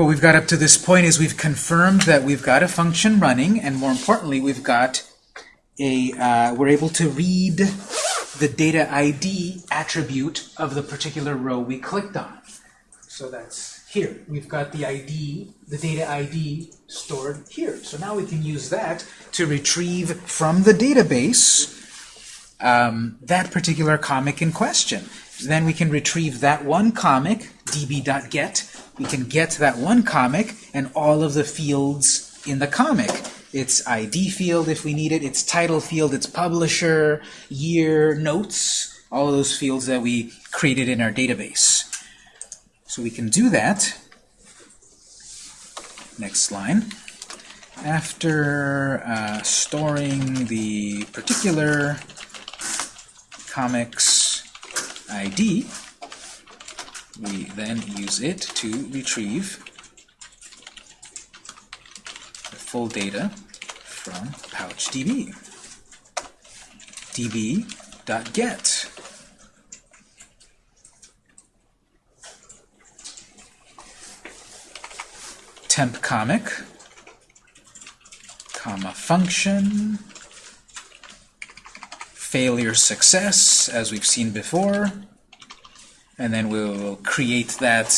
what we've got up to this point is we've confirmed that we've got a function running, and more importantly, we've got a, uh, we're able to read the data ID attribute of the particular row we clicked on. So that's here. We've got the ID, the data ID stored here. So now we can use that to retrieve from the database um, that particular comic in question. Then we can retrieve that one comic, db.get. We can get that one comic and all of the fields in the comic. Its ID field if we need it, its title field, its publisher, year, notes, all of those fields that we created in our database. So we can do that. Next line. After uh, storing the particular comics ID, we then use it to retrieve the full data from PouchDB. db.get. temp comic, comma function, failure success, as we've seen before, and then we'll create that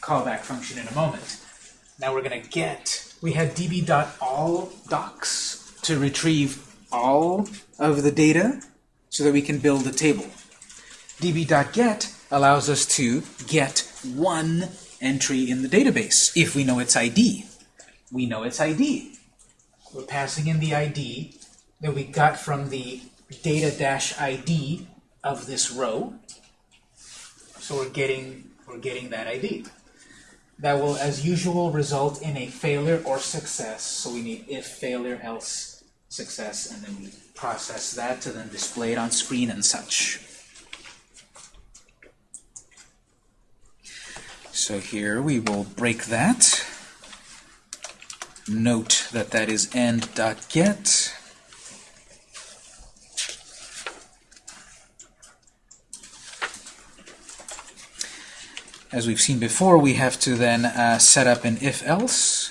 callback function in a moment. Now we're going to get, we have db.allDocs to retrieve all of the data so that we can build a table. db.get allows us to get one entry in the database if we know its ID. We know its ID. We're passing in the ID that we got from the data-id of this row. So we're getting we're getting that ID. That will, as usual, result in a failure or success. So we need if failure, else success, and then we process that to then display it on screen and such. So here we will break that. Note that that is end.get. As we've seen before, we have to then uh, set up an if-else.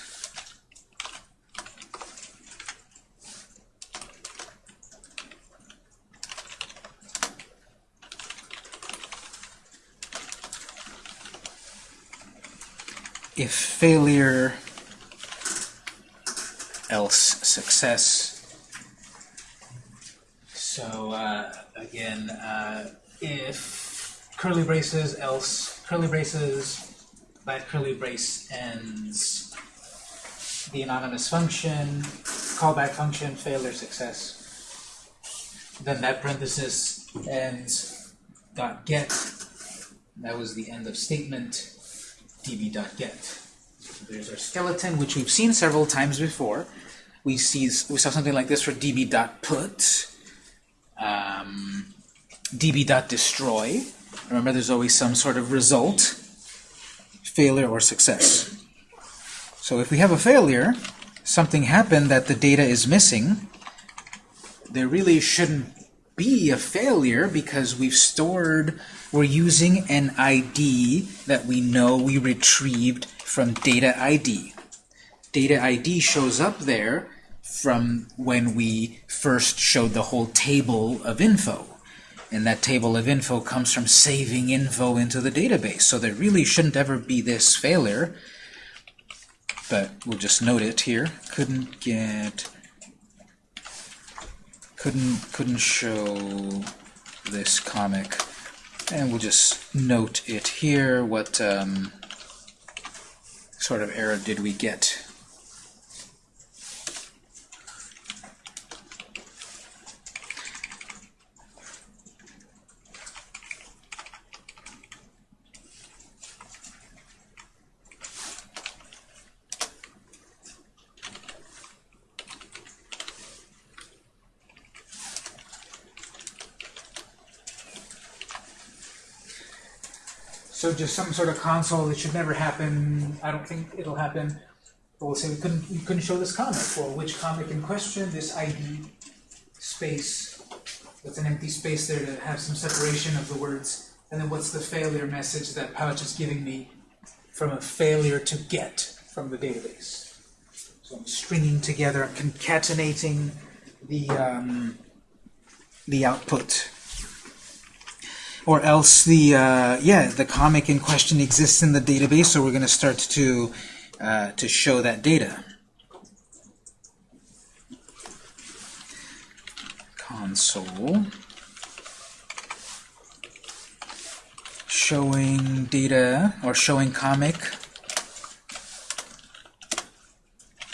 If failure, else success. So uh, again, uh, if curly braces, else curly braces, that curly brace ends the anonymous function, callback function, failure, success. Then that parenthesis ends dot get. That was the end of statement db.get. So there's our skeleton, which we've seen several times before. We see we saw something like this for db.put, um, db.destroy. Remember, there's always some sort of result, failure or success. So if we have a failure, something happened that the data is missing, there really shouldn't be a failure because we've stored, we're using an ID that we know we retrieved from data ID. Data ID shows up there from when we first showed the whole table of info. And that table of info comes from saving info into the database. So there really shouldn't ever be this failure. But we'll just note it here. Couldn't get couldn't couldn't show this comic and we'll just note it here what um, sort of error did we get So just some sort of console that should never happen. I don't think it'll happen. But we'll say we couldn't we couldn't show this comic. Well, which comic in question? This ID space. That's an empty space there to have some separation of the words. And then what's the failure message that Pouch is giving me from a failure to get from the database. So I'm stringing together, I'm concatenating the, um, the output. Or else the, uh, yeah, the comic in question exists in the database, so we're going to start to, uh, to show that data. Console. showing data or showing comic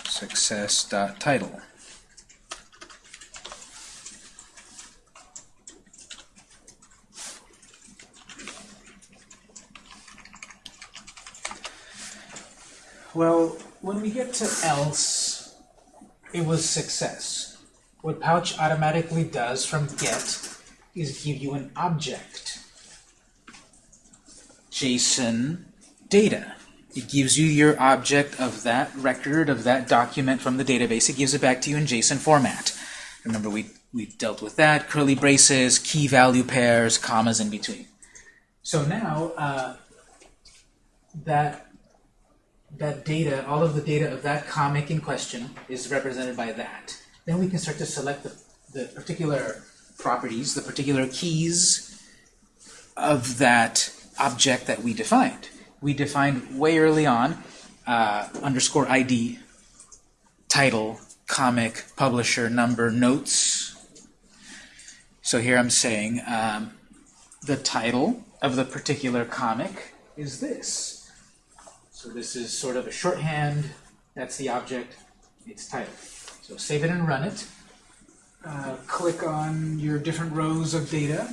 success dot title. Well, when we get to else, it was success. What Pouch automatically does from get is give you an object. JSON data. It gives you your object of that record, of that document from the database. It gives it back to you in JSON format. Remember, we, we dealt with that. Curly braces, key value pairs, commas in between. So now, uh, that, that data, all of the data of that comic in question is represented by that. Then we can start to select the, the particular properties, the particular keys of that object that we defined. We defined way early on uh, underscore ID, title, comic, publisher, number, notes. So here I'm saying um, the title of the particular comic is this. So this is sort of a shorthand. That's the object. Its title. So save it and run it. Uh, click on your different rows of data.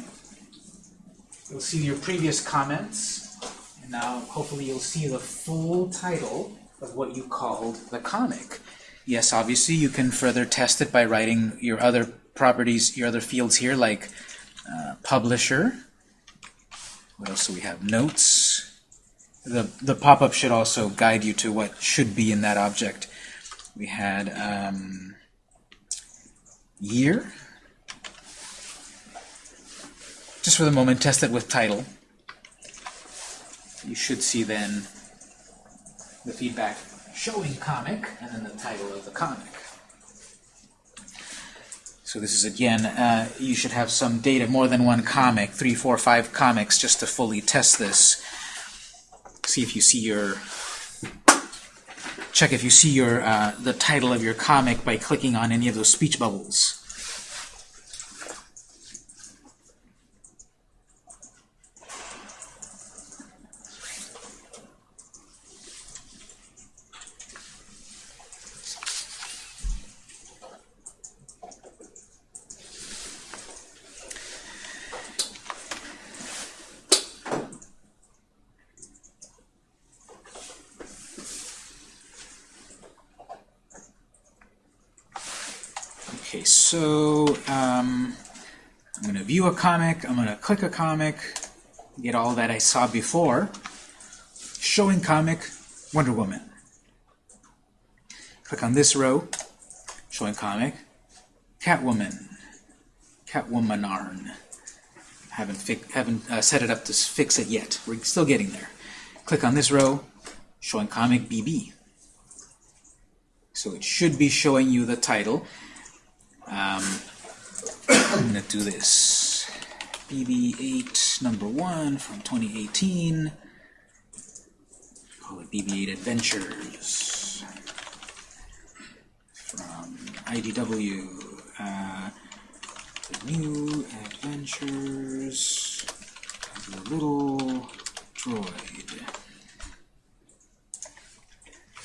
You'll see your previous comments, and now hopefully you'll see the full title of what you called the comic. Yes, obviously you can further test it by writing your other properties, your other fields here, like uh, publisher. What else do we have? Notes. The, the pop-up should also guide you to what should be in that object. We had um, year. Just for the moment, test it with title. You should see then the feedback showing comic, and then the title of the comic. So this is again, uh, you should have some data, more than one comic, three, four, five comics, just to fully test this. See if you see your, check if you see your uh, the title of your comic by clicking on any of those speech bubbles. Okay, so um, I'm going to view a comic, I'm going to click a comic, get all that I saw before. Showing comic, Wonder Woman. Click on this row, showing comic, Catwoman, Catwomanarn. Haven't, haven't uh, set it up to fix it yet. We're still getting there. Click on this row, showing comic BB. So it should be showing you the title. Um, I'm going to do this. BB-8 number 1 from 2018. Call it BB-8 Adventures. From IDW. Uh, the new adventures of the little droid.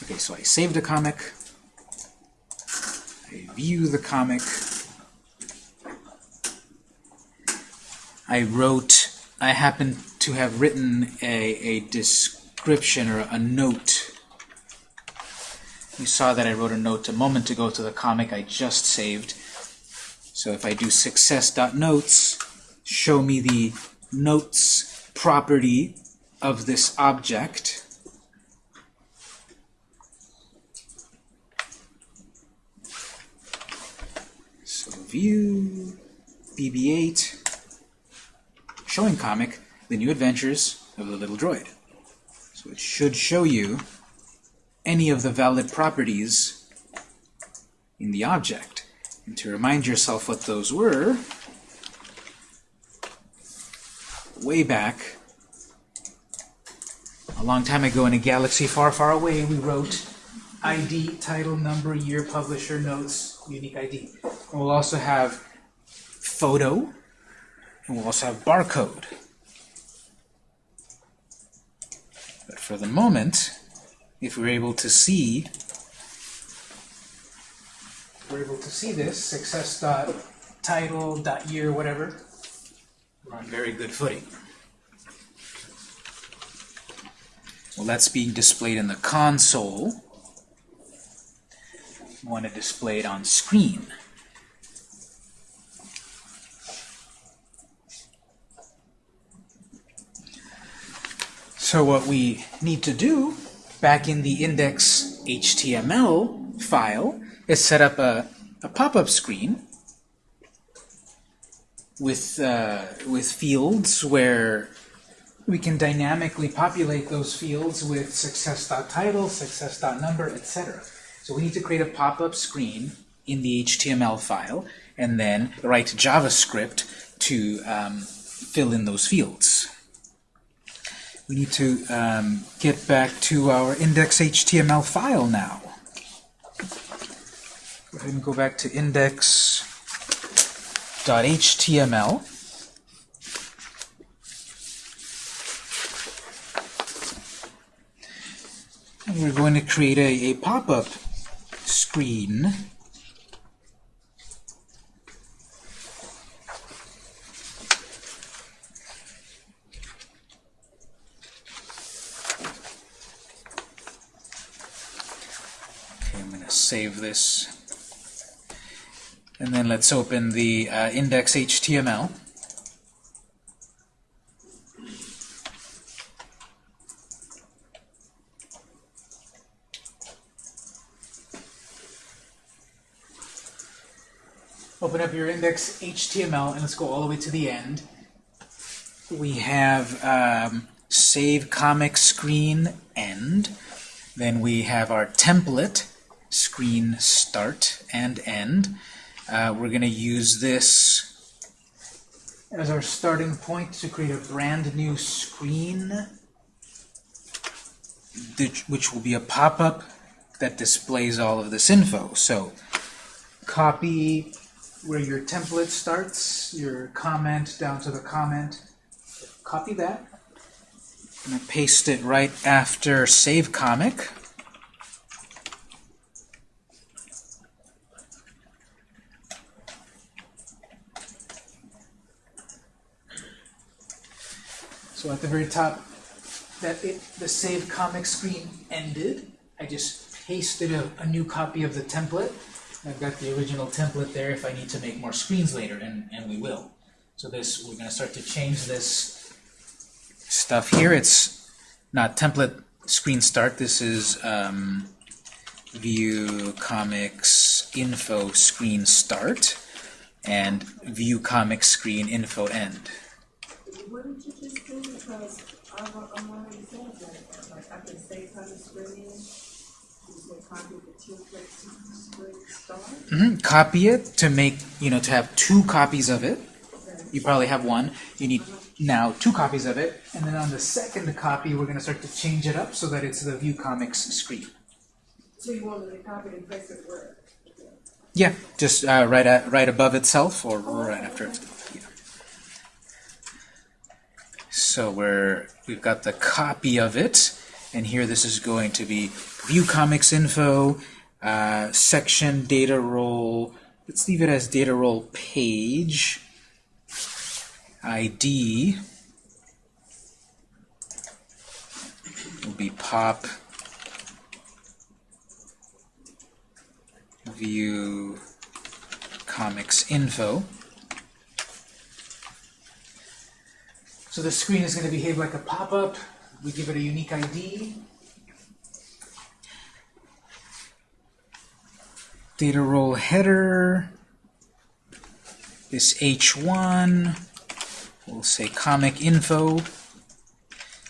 Okay, so I saved a comic. I view the comic. I wrote, I happen to have written a, a description or a note. You saw that I wrote a note a moment ago to the comic I just saved. So if I do success.notes, show me the notes property of this object. So view BB-8, showing comic, the new adventures of the little droid. So it should show you any of the valid properties in the object. And to remind yourself what those were, way back, a long time ago in a galaxy far, far away, we wrote ID, title, number, year, publisher, notes, unique ID. And we'll also have photo, and we'll also have barcode. But for the moment, if we're able to see, we're able to see this, success dot title dot year, whatever, we're on very good footing. Well, that's being displayed in the console. Want to display it on screen. So what we need to do back in the index HTML file is set up a, a pop-up screen with, uh, with fields where we can dynamically populate those fields with success.title, success.number, etc. So we need to create a pop-up screen in the HTML file and then write JavaScript to um, fill in those fields. We need to um, get back to our index.html file now. Go ahead and go back to index.html. And we're going to create a, a pop-up screen Okay, I'm going to save this. And then let's open the uh, index.html. Open up your index.html and let's go all the way to the end. We have um, save comic screen end. Then we have our template screen start and end. Uh, we're going to use this as our starting point to create a brand new screen, which will be a pop-up that displays all of this info. So copy where your template starts, your comment down to the comment. Copy that. I'm going to paste it right after save comic. So at the very top, that it, the save comic screen ended. I just pasted a, a new copy of the template. I've got the original template there if I need to make more screens later, and, and we will. So this, we're going to start to change this stuff here. It's not template screen start. This is um, view comics info screen start and view comics screen info end. You just do because I'm, already saying that, like I can screen just say copy the template screen start. hmm Copy it to make, you know, to have two copies of it. You probably have one. You need now two copies of it. And then on the second copy, we're going to start to change it up so that it's the view comics screen. So you want to copy and paste it where? Yeah, just uh, right at, right above itself or right after it. Yeah. So we're we've got the copy of it, and here this is going to be view comics info, uh, section data role. Let's leave it as data role page ID will be pop view comics info. So the screen is going to behave like a pop-up. We give it a unique ID. Data role header this H1. We'll say comic info.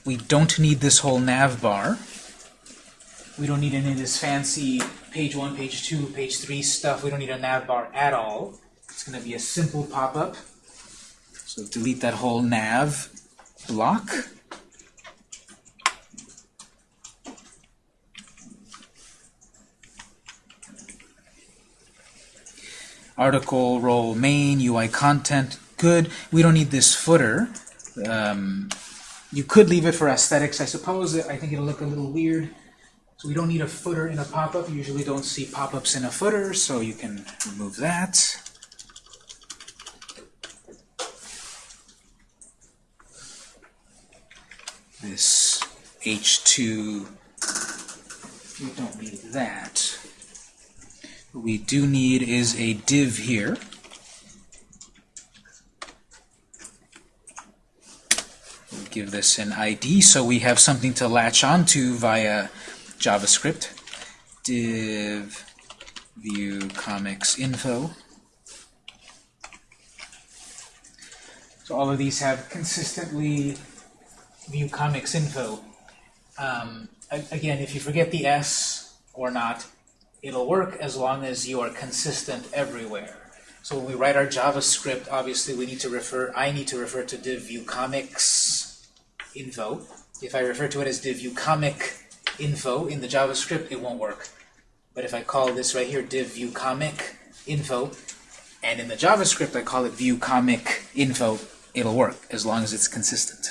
We don't need this whole nav bar. We don't need any of this fancy page one, page two, page three stuff. We don't need a nav bar at all. It's going to be a simple pop-up. So delete that whole nav block. Article, role, main, UI content, good. We don't need this footer. Um, you could leave it for aesthetics, I suppose. I think it'll look a little weird. So we don't need a footer in a pop-up. You usually don't see pop-ups in a footer, so you can remove that. This H2, we don't need that. What we do need is a div here. We'll give this an ID so we have something to latch onto via JavaScript. Div view comics info. So all of these have consistently view comics info. Um, again, if you forget the S or not, it'll work as long as you are consistent everywhere. So when we write our JavaScript, obviously we need to refer, I need to refer to div view comics info. If I refer to it as div view comic info in the JavaScript, it won't work. But if I call this right here div view comic info, and in the JavaScript I call it view comic info, it'll work as long as it's consistent.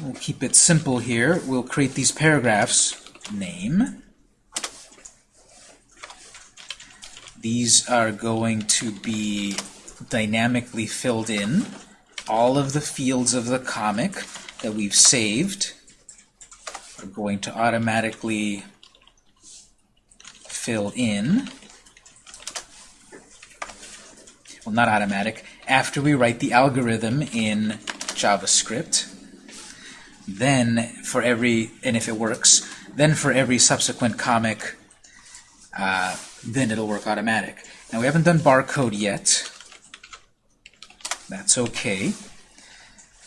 We'll keep it simple here. We'll create these paragraphs. Name. These are going to be dynamically filled in. All of the fields of the comic that we've saved are going to automatically fill in. Well, not automatic. After we write the algorithm in JavaScript, then for every, and if it works, then for every subsequent comic, uh, then it'll work automatic. Now we haven't done barcode yet. That's okay.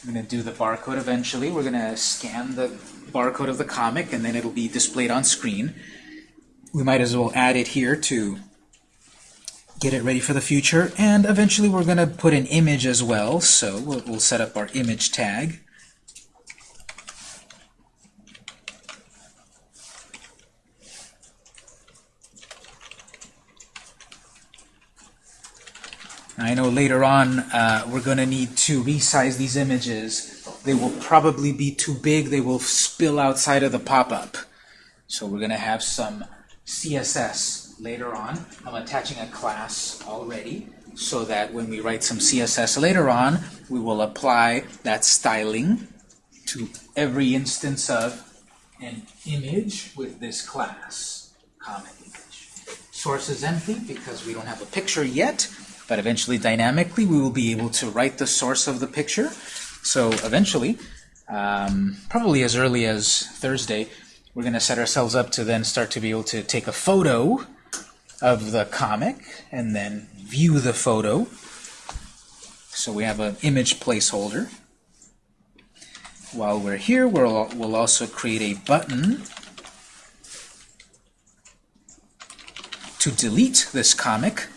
I'm going to do the barcode eventually. We're going to scan the barcode of the comic, and then it'll be displayed on screen. We might as well add it here to get it ready for the future. And eventually we're going to put an image as well, so we'll, we'll set up our image tag. I know later on uh, we're going to need to resize these images. They will probably be too big. They will spill outside of the pop-up. So we're going to have some CSS later on. I'm attaching a class already so that when we write some CSS later on, we will apply that styling to every instance of an image with this class, comic image. Source is empty because we don't have a picture yet, but eventually dynamically we will be able to write the source of the picture. So eventually, um, probably as early as Thursday, we're going to set ourselves up to then start to be able to take a photo of the comic and then view the photo. So we have an image placeholder. While we're here, we'll, we'll also create a button to delete this comic.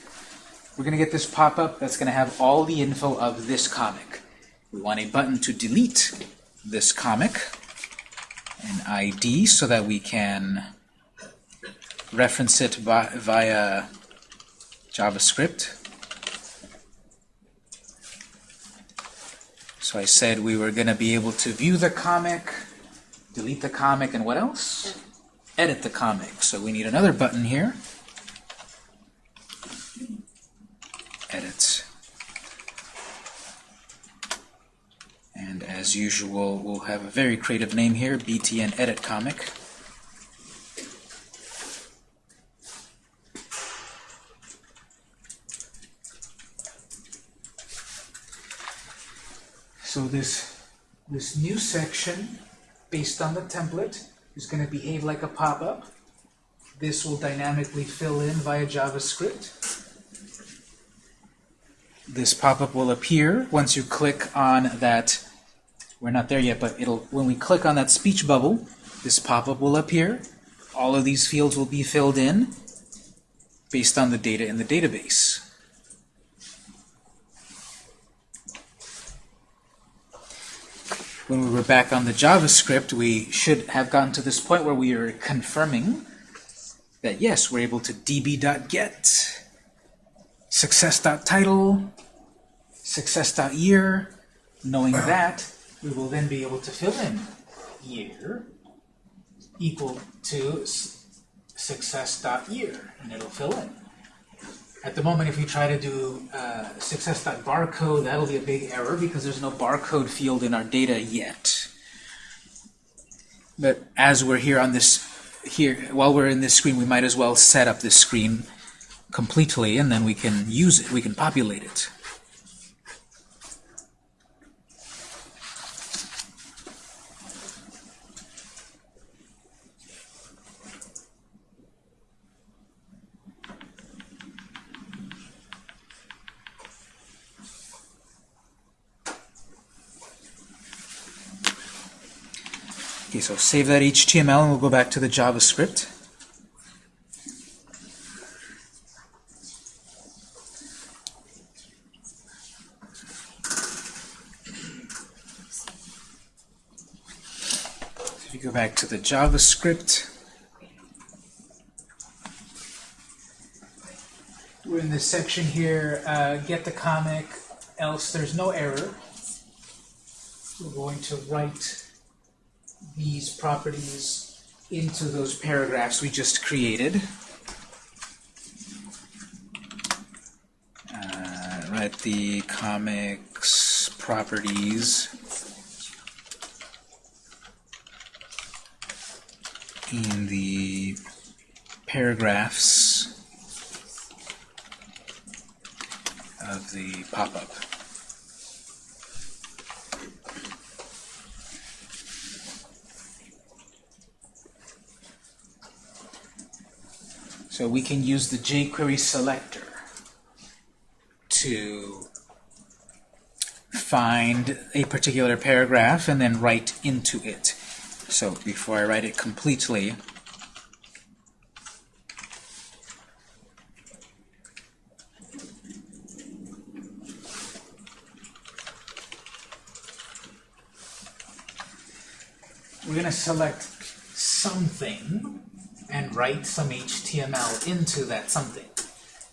We're going to get this pop-up that's going to have all the info of this comic. We want a button to delete this comic, an ID, so that we can reference it vi via JavaScript. So I said we were going to be able to view the comic, delete the comic, and what else? Edit the comic. So we need another button here. Edit. And as usual, we'll have a very creative name here, BTN Edit Comic. So this, this new section, based on the template, is going to behave like a pop-up. This will dynamically fill in via JavaScript. This pop-up will appear once you click on that. We're not there yet, but it'll when we click on that speech bubble, this pop-up will appear. All of these fields will be filled in based on the data in the database. When we were back on the JavaScript, we should have gotten to this point where we are confirming that yes, we're able to db.get, success.title, success.year. Knowing that, we will then be able to fill in year equal to success.year, and it'll fill in. At the moment, if we try to do uh, success.barcode, that'll be a big error because there's no barcode field in our data yet. But as we're here on this, here while we're in this screen, we might as well set up this screen completely, and then we can use it. We can populate it. So save that HTML and we'll go back to the JavaScript. If you go back to the JavaScript, we're in this section here, uh, get the comic, else there's no error. We're going to write these properties into those paragraphs we just created. Uh, write the comics properties in the paragraphs of the pop-up. So we can use the jQuery selector to find a particular paragraph and then write into it. So before I write it completely, we're going to select something and write some HTML into that something.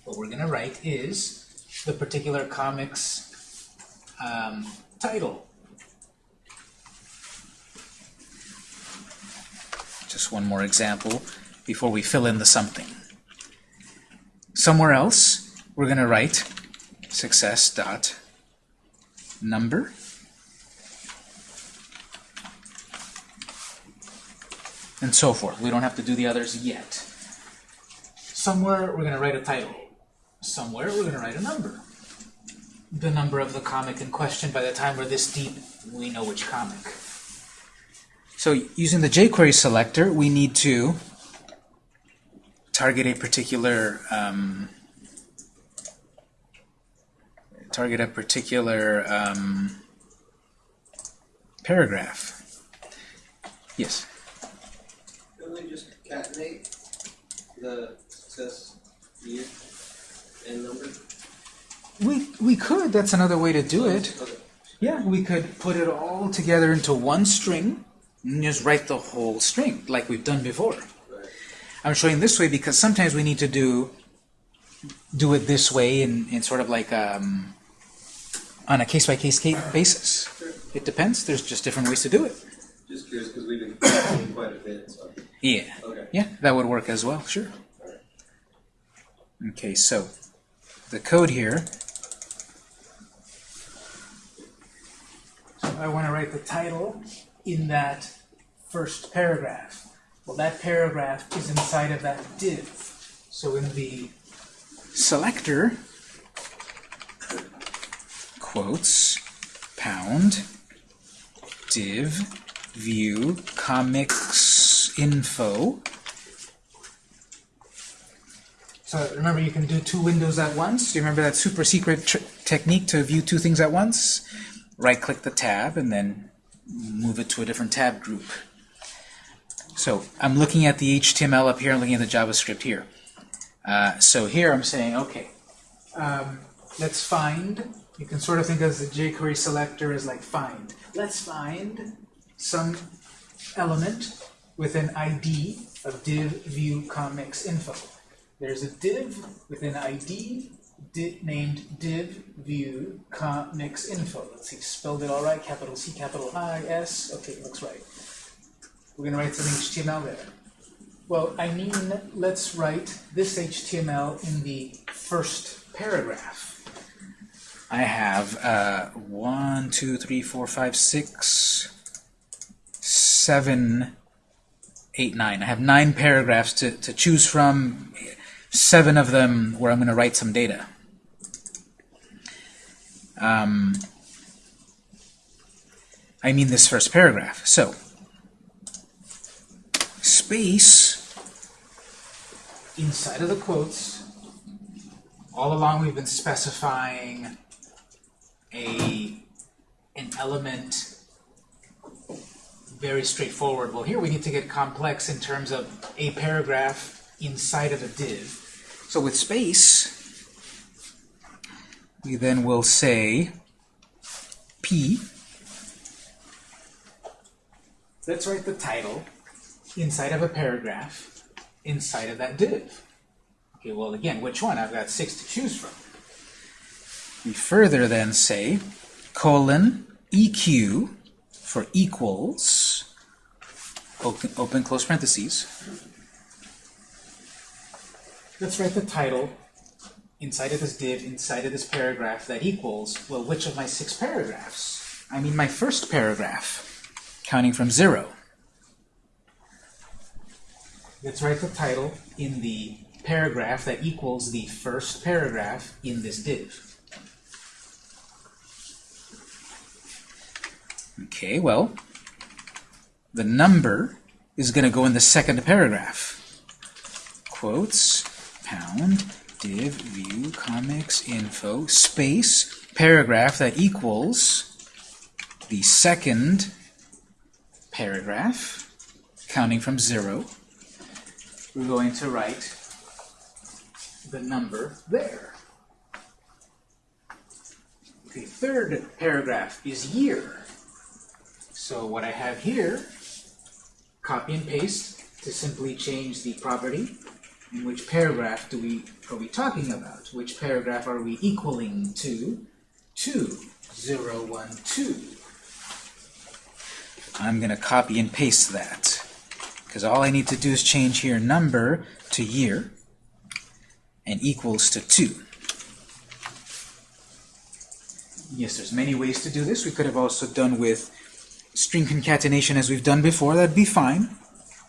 What we're going to write is the particular comic's um, title. Just one more example before we fill in the something. Somewhere else, we're going to write success dot number and so forth. We don't have to do the others yet. Somewhere we're going to write a title. Somewhere we're going to write a number. The number of the comic in question, by the time we're this deep, we know which comic. So using the jQuery selector, we need to target a particular um, target a particular um, paragraph. Yes. Couldn't we just concatenate the success year and number? We we could. That's another way to do it. Okay. Yeah, we could put it all together into one string and just write the whole string like we've done before. Right. I'm showing this way because sometimes we need to do do it this way in, in sort of like um, on a case by case basis. It depends. There's just different ways to do it. Just curious because we've been quite a bit. So. Yeah. Yeah, that would work as well. Sure. Okay, so the code here. So I want to write the title in that first paragraph. Well, that paragraph is inside of that div. So in the selector, quotes, pound, div, view, comics info. So remember, you can do two windows at once. Do you remember that super secret technique to view two things at once. Right-click the tab and then move it to a different tab group. So I'm looking at the HTML up here, I'm looking at the JavaScript here. Uh, so here I'm saying, okay, um, let's find, you can sort of think of the jQuery selector as like find. Let's find some element with an ID of div view comics info. There's a div with an ID named div view comics info. Let's see, spelled it all right, capital C, capital I, S. Okay, looks right. We're going to write some HTML there. Well, I mean, let's write this HTML in the first paragraph. I have uh, one, two, three, four, five, six, seven, eight, nine. I have nine paragraphs to, to choose from, seven of them where I'm going to write some data. Um, I mean this first paragraph. So, space inside of the quotes, all along we've been specifying a an element very straightforward. Well, here we need to get complex in terms of a paragraph inside of a div. So with space, we then will say p. Let's write the title inside of a paragraph inside of that div. Okay, well again, which one? I've got six to choose from. We further then say colon eq for equals, open, open close parentheses. Let's write the title inside of this div, inside of this paragraph that equals, well, which of my six paragraphs? I mean my first paragraph, counting from zero. Let's write the title in the paragraph that equals the first paragraph in this div. Okay, well, the number is going to go in the second paragraph. Quotes, pound, div, view, comics, info, space, paragraph that equals the second paragraph, counting from zero. We're going to write the number there. The third paragraph is year. So what I have here, copy and paste to simply change the property. In which paragraph do we are we talking about? Which paragraph are we equaling to? 2, 0, 1, 2. I'm going to copy and paste that. Because all I need to do is change here number to year and equals to 2. Yes, there's many ways to do this. We could have also done with string concatenation as we've done before. That'd be fine.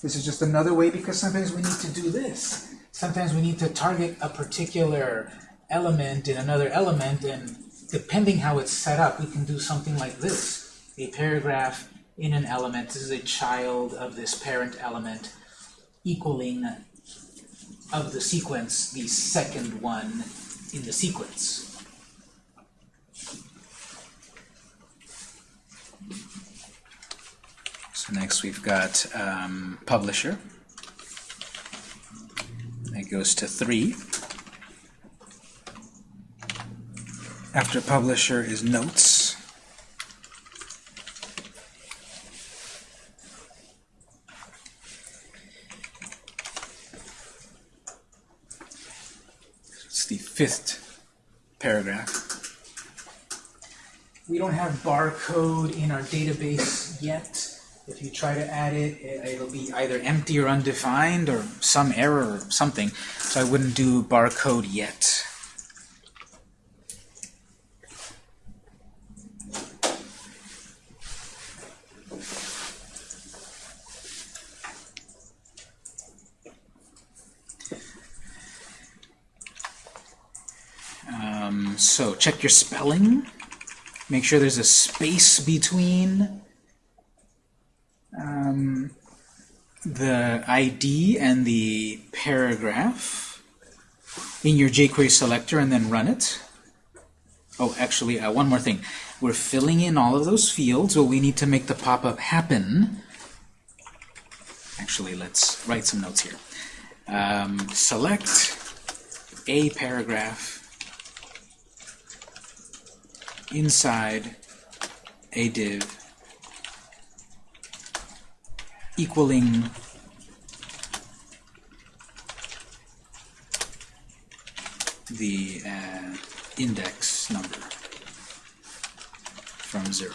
This is just another way because sometimes we need to do this. Sometimes we need to target a particular element in another element, and depending how it's set up, we can do something like this. A paragraph in an element, this is a child of this parent element, equaling of the sequence the second one in the sequence. So next we've got um, publisher. That goes to 3. After publisher is notes. It's the fifth paragraph. We don't have barcode in our database yet. If you try to add it, it'll be either empty or undefined or some error or something. So I wouldn't do barcode yet. Um, so check your spelling. Make sure there's a space between um, the ID and the paragraph in your jQuery selector and then run it. Oh, actually, uh, one more thing. We're filling in all of those fields, but we need to make the pop-up happen. Actually, let's write some notes here. Um, select a paragraph inside a div equaling the uh, index number from 0.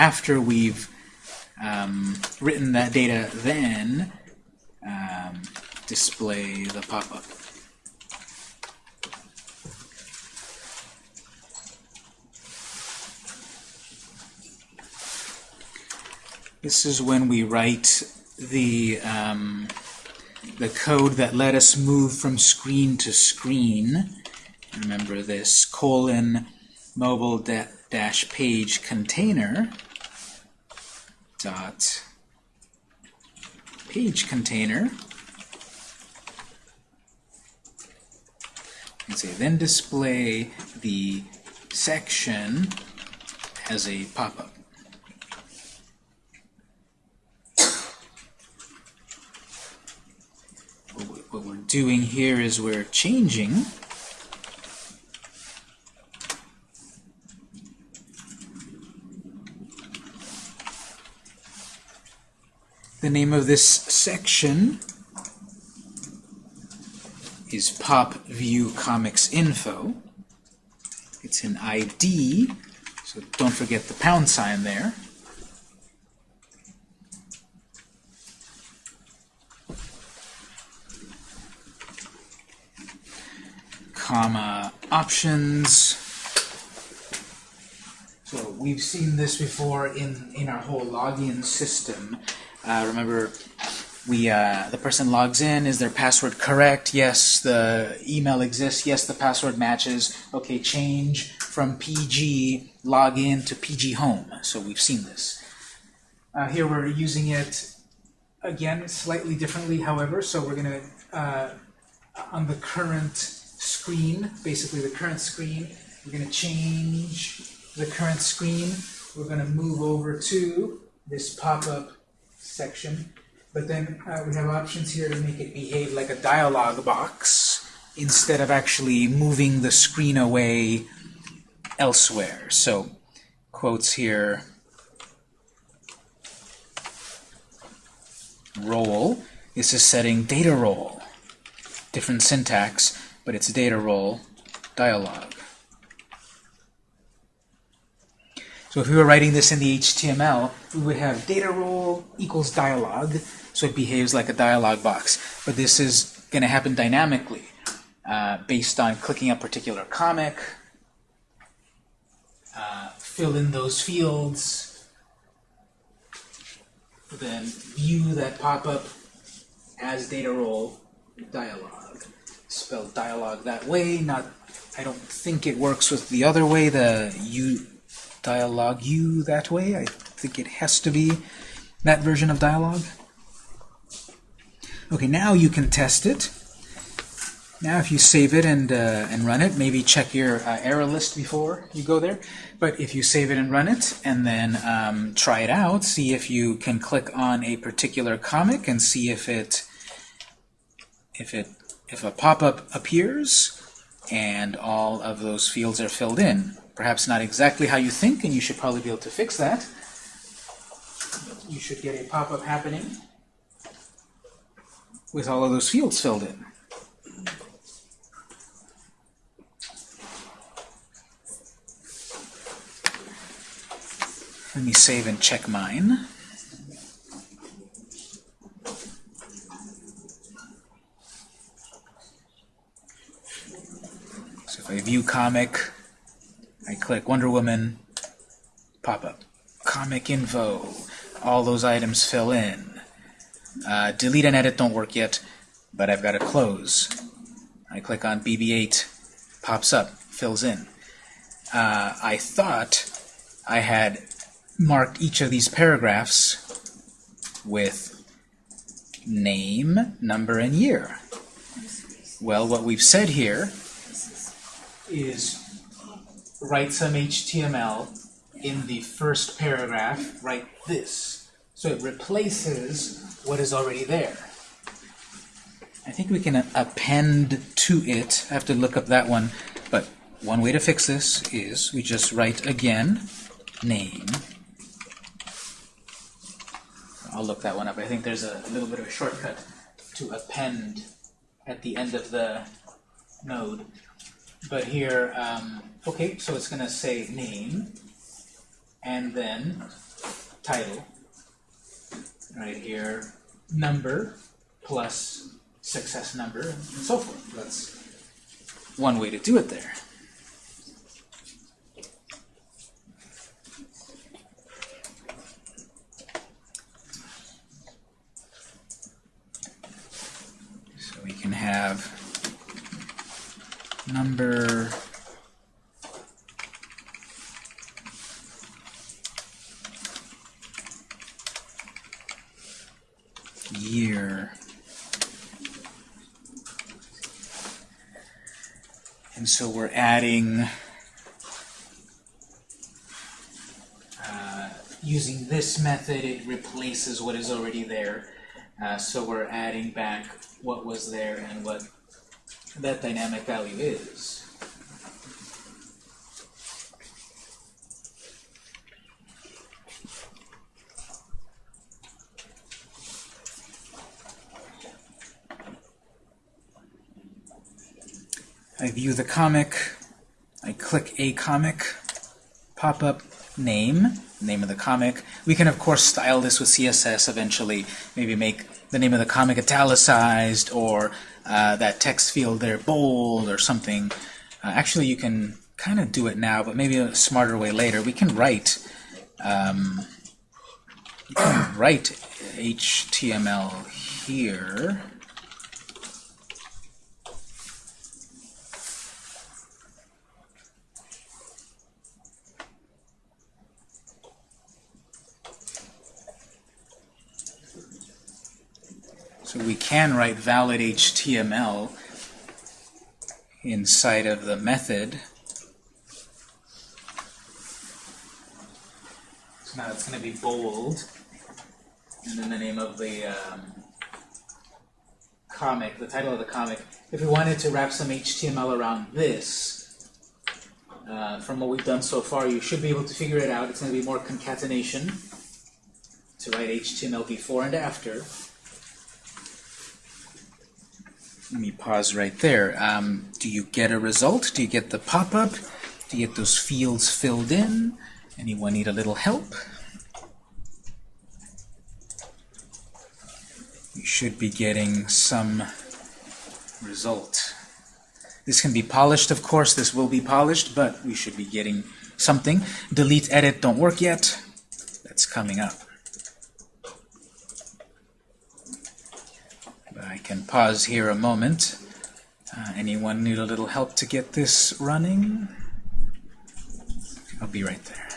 After we've um, written that data, then um, display the pop-up. This is when we write the um, the code that let us move from screen to screen. Remember this colon mobile dash page container dot page container and say then display the section as a pop-up. What we- What we're doing here is we're changing The name of this section is Pop View Comics Info. It's an ID, so don't forget the pound sign there. Comma options. So we've seen this before in, in our whole login system. Uh, remember, we uh, the person logs in. Is their password correct? Yes. The email exists. Yes. The password matches. Okay. Change from PG login to PG home. So we've seen this. Uh, here we're using it again slightly differently. However, so we're gonna uh, on the current screen, basically the current screen, we're gonna change the current screen. We're gonna move over to this pop-up section, but then uh, we have options here to make it behave like a dialog box instead of actually moving the screen away elsewhere. So, quotes here, role, this is setting data role. Different syntax, but it's data role dialog. So if we were writing this in the HTML, we would have data role equals dialog, so it behaves like a dialog box. But this is going to happen dynamically uh, based on clicking a particular comic, uh, fill in those fields, then view that pop-up as data role dialog. Spell dialog that way, not I don't think it works with the other way, the you dialogue you that way. I think it has to be that version of dialogue. Okay, now you can test it. Now if you save it and, uh, and run it, maybe check your uh, error list before you go there. But if you save it and run it, and then um, try it out, see if you can click on a particular comic and see if it if it if a pop-up appears and all of those fields are filled in. Perhaps not exactly how you think, and you should probably be able to fix that. You should get a pop-up happening with all of those fields filled in. Let me save and check mine. So if I view comic, I click Wonder Woman, pop up. Comic info, all those items fill in. Uh, delete and edit don't work yet, but I've got to close. I click on BB8, pops up, fills in. Uh, I thought I had marked each of these paragraphs with name, number, and year. Well, what we've said here is write some HTML in the first paragraph, write this. So it replaces what is already there. I think we can append to it. I have to look up that one. But one way to fix this is we just write again, name. I'll look that one up. I think there's a little bit of a shortcut to append at the end of the node. But here, um, okay, so it's going to say name, and then title. Right here, number plus success number, and so forth. That's one way to do it there. So we can have number year. And so we're adding uh, using this method it replaces what is already there. Uh, so we're adding back what was there and what that dynamic value is. I view the comic, I click a comic, pop up name, name of the comic. We can of course style this with CSS eventually, maybe make the name of the comic italicized or uh, that text field there bold or something. Uh, actually, you can kind of do it now, but maybe a smarter way later. We can write um, can write HTML here. We can write valid HTML inside of the method. So now it's going to be bold, and then the name of the um, comic, the title of the comic. If we wanted to wrap some HTML around this, uh, from what we've done so far, you should be able to figure it out. It's going to be more concatenation to write HTML before and after. Let me pause right there. Um, do you get a result? Do you get the pop-up? Do you get those fields filled in? Anyone need a little help? You should be getting some result. This can be polished, of course. This will be polished, but we should be getting something. Delete, edit don't work yet. That's coming up. I can pause here a moment. Uh, anyone need a little help to get this running? I'll be right there.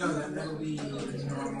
No, that, that'll be normal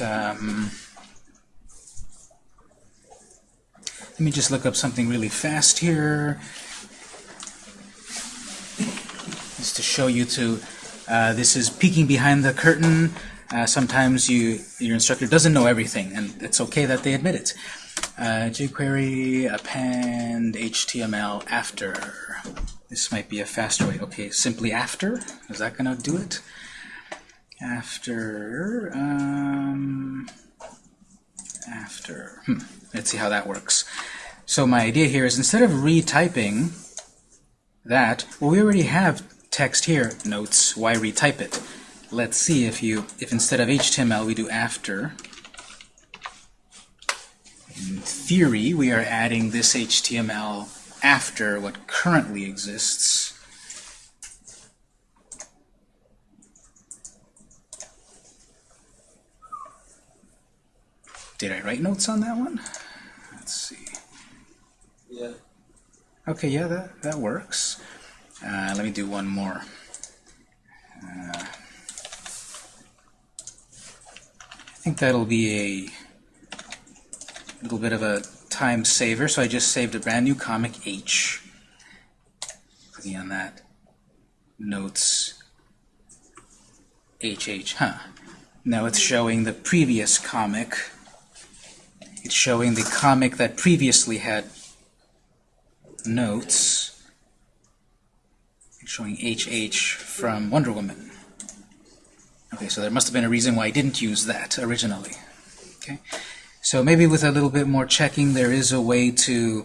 Um, let me just look up something really fast here. Just to show you to, uh, this is peeking behind the curtain. Uh, sometimes you your instructor doesn't know everything, and it's okay that they admit it. Uh, jQuery append HTML after. This might be a faster way. Okay, simply after. Is that gonna do it? After. Um, after. Hmm. Let's see how that works. So my idea here is instead of retyping that, well, we already have text here, notes. Why retype it? Let's see if you, if instead of HTML we do after. In theory, we are adding this HTML after what currently exists. Did I write notes on that one? Let's see. Yeah. Okay, yeah, that, that works. Uh, let me do one more. Uh, I think that'll be a little bit of a time saver, so I just saved a brand new comic H. Clicking on that. Notes HH, huh. Now it's showing the previous comic. It's showing the comic that previously had notes. It's showing HH from Wonder Woman. Okay, so there must have been a reason why I didn't use that originally. Okay, so maybe with a little bit more checking, there is a way to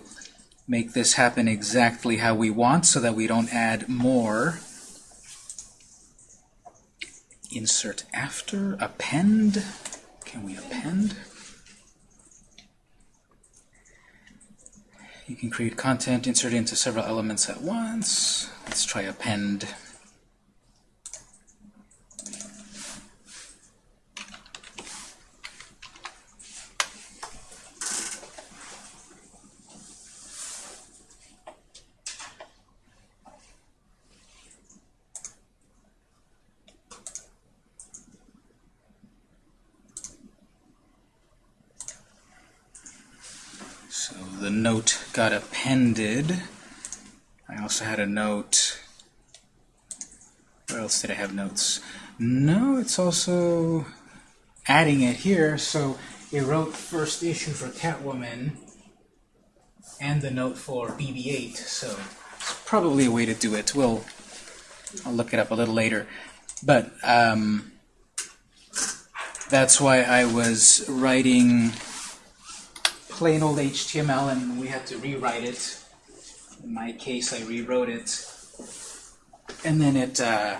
make this happen exactly how we want so that we don't add more. Insert after, append. Can we append? You can create content, insert into several elements at once. Let's try append. So the note got appended. I also had a note. Where else did I have notes? No, it's also adding it here. So it wrote first issue for Catwoman and the note for BB-8. So it's probably a way to do it. We'll I'll look it up a little later. But um, that's why I was writing plain old HTML and we had to rewrite it. In my case, I rewrote it. And then it, uh,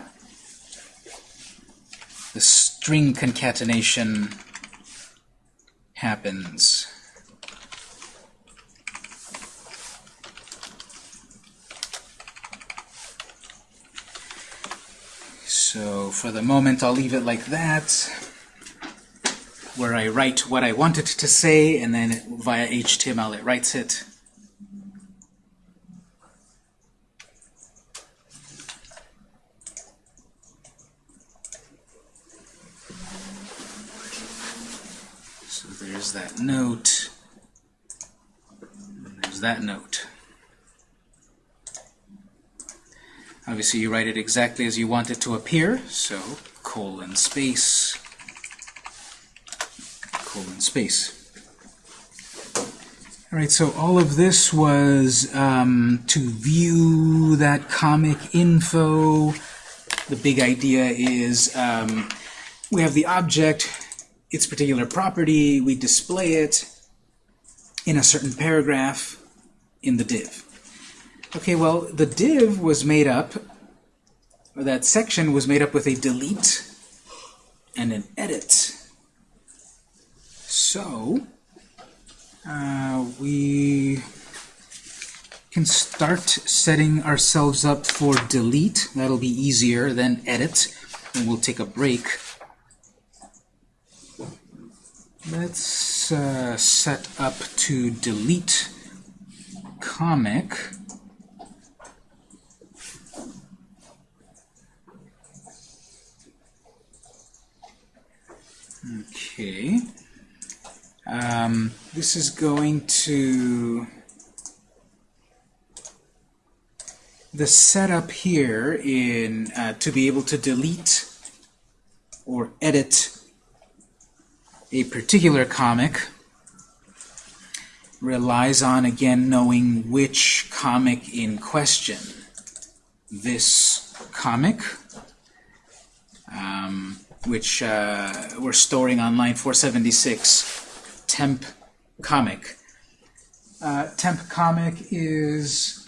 the string concatenation happens. So for the moment, I'll leave it like that where I write what I want it to say, and then via HTML it writes it. So there's that note. There's that note. Obviously, you write it exactly as you want it to appear, so colon space colon space. All right, so all of this was um, to view that comic info the big idea is um, we have the object, its particular property, we display it in a certain paragraph in the div. Okay, well, the div was made up, or that section was made up with a delete and an edit. So, uh, we can start setting ourselves up for delete. That'll be easier than edit, and we'll take a break. Let's uh, set up to delete comic. Okay. Um, this is going to the setup here in uh, to be able to delete or edit a particular comic relies on again knowing which comic in question. This comic, um, which uh, we're storing on line 476, temp comic. Uh, temp comic is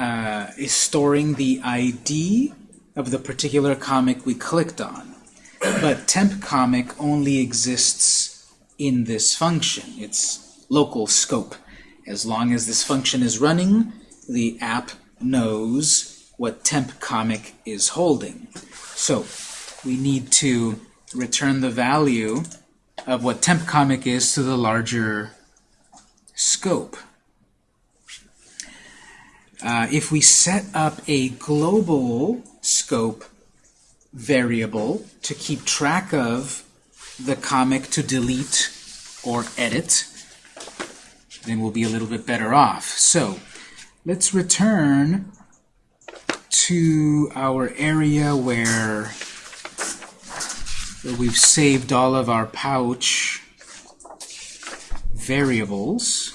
uh, is storing the ID of the particular comic we clicked on. But temp comic only exists in this function. It's local scope. As long as this function is running, the app knows what temp comic is holding. So we need to return the value of what temp comic is to the larger scope. Uh, if we set up a global scope variable to keep track of the comic to delete or edit, then we'll be a little bit better off. So let's return to our area where, where we've saved all of our pouch variables.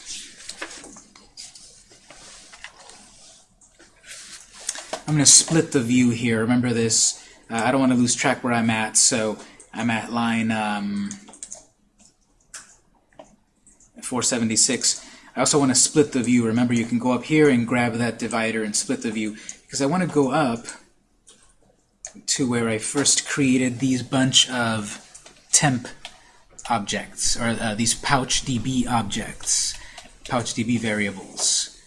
I'm going to split the view here. Remember this. Uh, I don't want to lose track where I'm at, so I'm at line um, 476. I also want to split the view. Remember, you can go up here and grab that divider and split the view, because I want to go up to where I first created these bunch of temp objects, or uh, these pouch_db objects, pouch DB variables.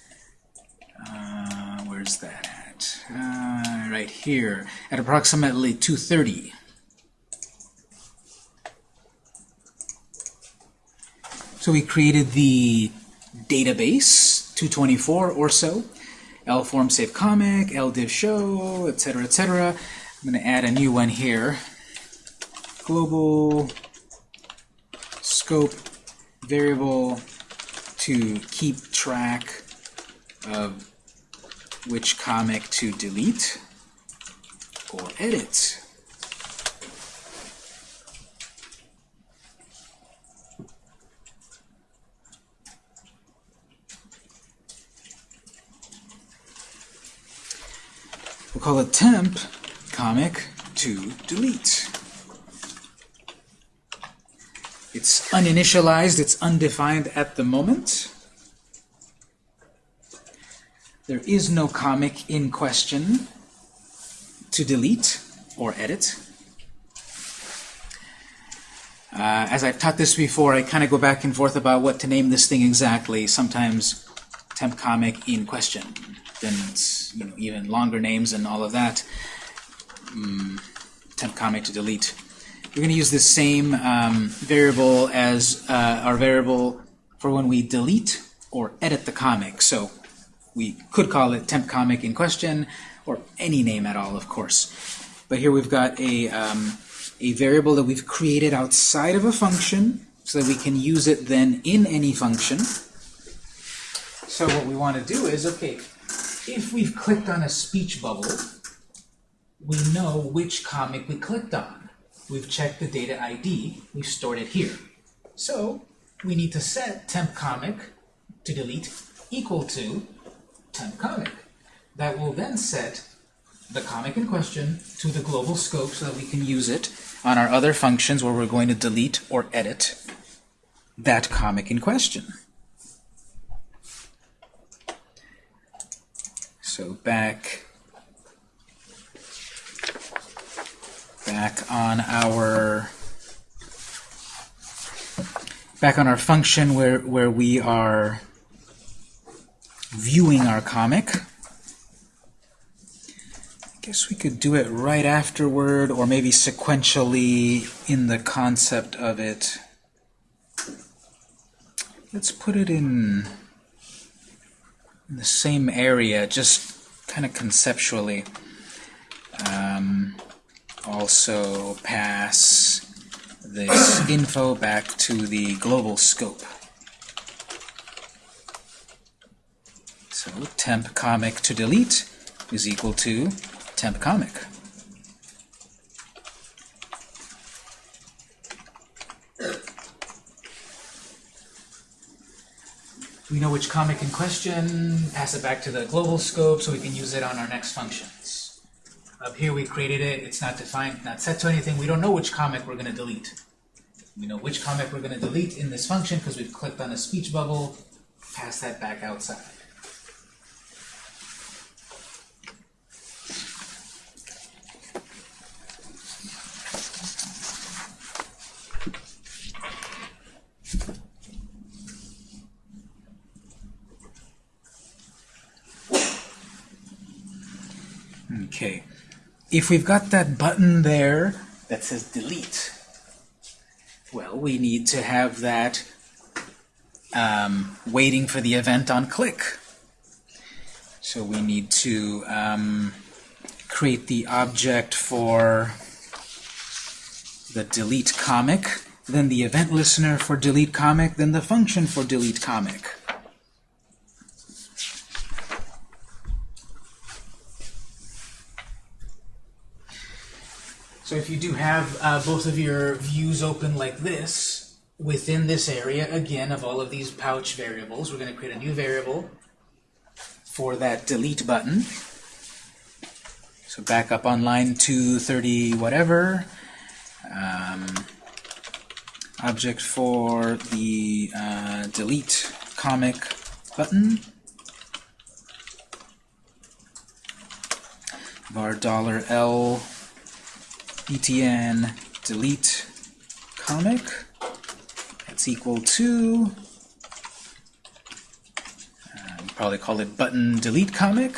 Uh, where's that at? Uh, right here, at approximately 230. So we created the database, 224 or so, lform save comic, ldiv show, etc., etc. I'm going to add a new one here. Global scope variable to keep track of which comic to delete or edit. We'll call it temp comic to delete. It's uninitialized, it's undefined at the moment. There is no comic in question to delete or edit. Uh, as I've taught this before, I kind of go back and forth about what to name this thing exactly. Sometimes temp comic in question. Then you know even longer names and all of that. Mm, temp comic to delete. We're going to use the same um, variable as uh, our variable for when we delete or edit the comic. So we could call it temp comic in question, or any name at all, of course. But here we've got a, um, a variable that we've created outside of a function, so that we can use it then in any function. So what we want to do is, okay, if we've clicked on a speech bubble, we know which comic we clicked on. We've checked the data ID, we've stored it here. So we need to set temp comic to delete equal to temp comic. That will then set the comic in question to the global scope so that we can use it on our other functions where we're going to delete or edit that comic in question. So back back on our back on our function where where we are viewing our comic. I guess we could do it right afterward or maybe sequentially in the concept of it. Let's put it in, in the same area, just kind of conceptually. Um, also pass this info back to the global scope. So temp comic to delete is equal to temp comic. We know which comic in question, pass it back to the global scope so we can use it on our next functions. Up here we created it, it's not defined, not set to anything, we don't know which comic we're going to delete. We know which comic we're going to delete in this function because we've clicked on a speech bubble, pass that back outside. Okay. If we've got that button there that says delete, well, we need to have that um, waiting for the event on click. So we need to um, create the object for the delete comic, then the event listener for delete comic, then the function for delete comic. So if you do have uh, both of your views open like this, within this area, again, of all of these pouch variables, we're going to create a new variable for that delete button. So back up on line 230 whatever. Um, object for the uh, delete comic button. var dollar $L btn delete comic. That's equal to uh, probably call it button delete comic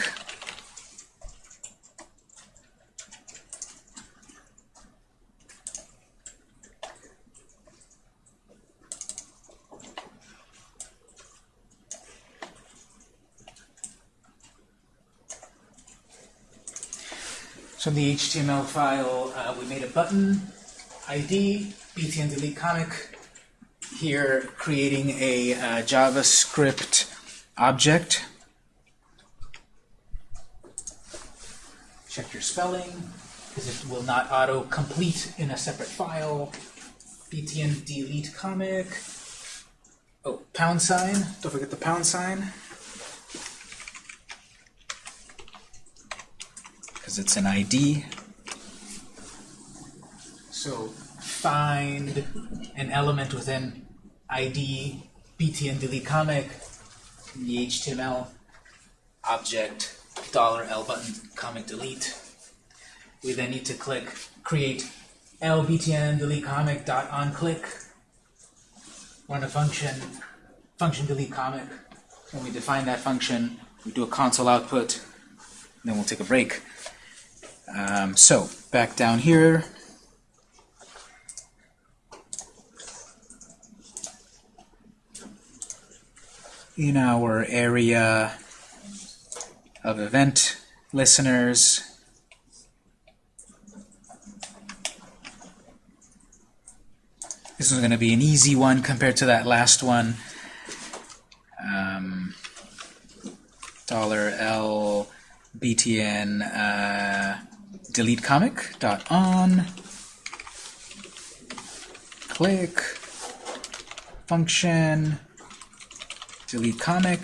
So in the HTML file, uh, we made a button, ID, btn delete comic. Here, creating a uh, JavaScript object. Check your spelling, because it will not auto-complete in a separate file. btn delete comic. Oh, pound sign. Don't forget the pound sign. Because it's an ID. So find an element within ID btn delete comic in the HTML object dollar $L button comic delete. We then need to click create L btn delete comic dot on click. Run a function function delete comic. When we define that function, we do a console output, then we'll take a break. Um, so, back down here. In our area of event listeners, this is going to be an easy one compared to that last one. Um, dollar $L btn uh, delete comic dot on. Click. Function. Delete comic.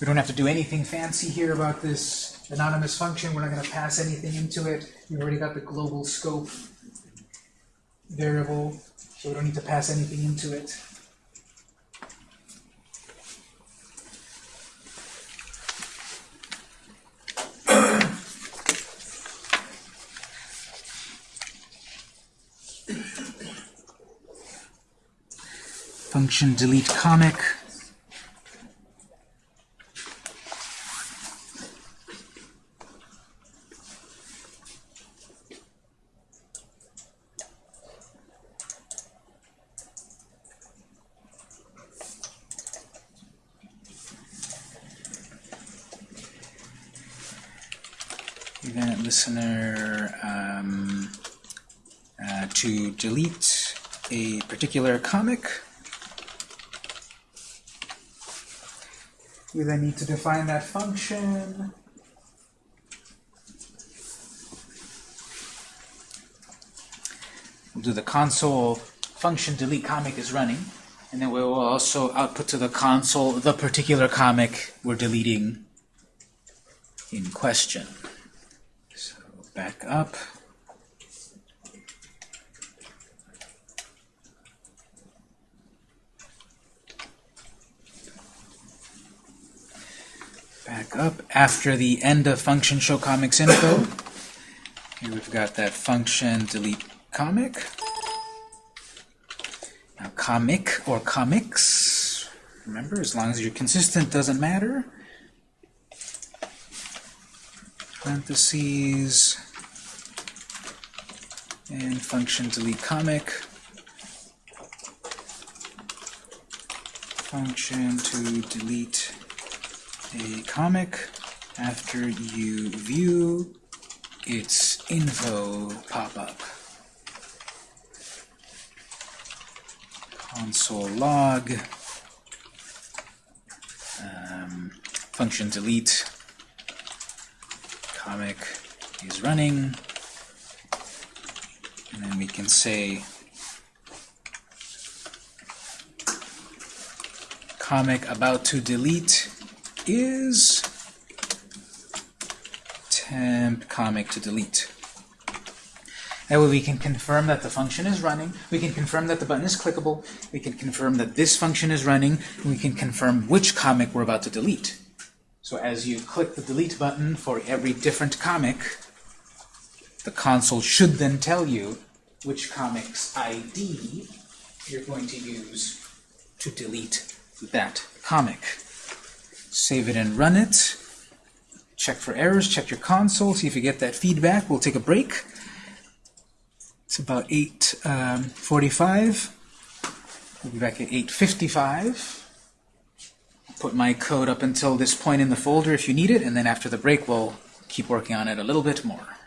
We don't have to do anything fancy here about this anonymous function, we're not gonna pass anything into it. We've already got the global scope variable, so we don't need to pass anything into it. Function delete comic. Event listener um, uh, to delete a particular comic. We then need to define that function. We'll do the console function delete comic is running, and then we will also output to the console the particular comic we're deleting in question. So back up. Back up after the end of function show comics info. Here we've got that function delete comic. Now comic or comics, remember, as long as you're consistent, doesn't matter. Parentheses and function delete comic. Function to delete a comic after you view its info pop-up. Console log, um, function delete, comic is running, and then we can say comic about to delete is temp comic to delete. That way we can confirm that the function is running, we can confirm that the button is clickable, we can confirm that this function is running, and we can confirm which comic we're about to delete. So as you click the delete button for every different comic, the console should then tell you which comic's ID you're going to use to delete that comic save it and run it. Check for errors, check your console, see if you get that feedback. We'll take a break. It's about 8.45. Um, we'll be back at 8.55. Put my code up until this point in the folder if you need it, and then after the break we'll keep working on it a little bit more.